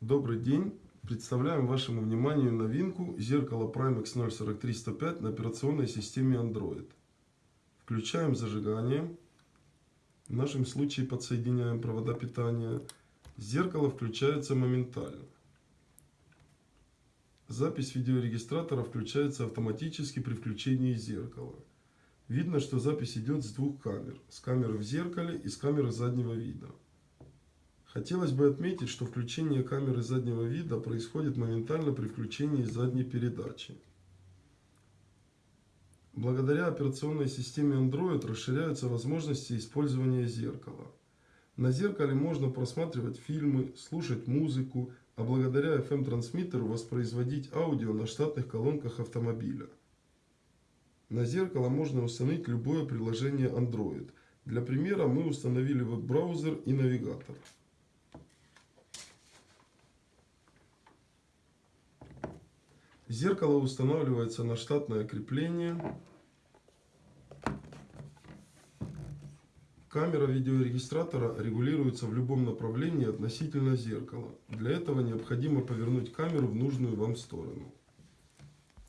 Добрый день! Представляем вашему вниманию новинку зеркало Primex 043105 на операционной системе Android. Включаем зажигание. В нашем случае подсоединяем провода питания. Зеркало включается моментально. Запись видеорегистратора включается автоматически при включении зеркала. Видно, что запись идет с двух камер. С камеры в зеркале и с камеры заднего вида. Хотелось бы отметить, что включение камеры заднего вида происходит моментально при включении задней передачи. Благодаря операционной системе Android расширяются возможности использования зеркала. На зеркале можно просматривать фильмы, слушать музыку, а благодаря FM-трансмиттеру воспроизводить аудио на штатных колонках автомобиля. На зеркало можно установить любое приложение Android. Для примера мы установили веб-браузер и навигатор. Зеркало устанавливается на штатное крепление. Камера видеорегистратора регулируется в любом направлении относительно зеркала. Для этого необходимо повернуть камеру в нужную вам сторону.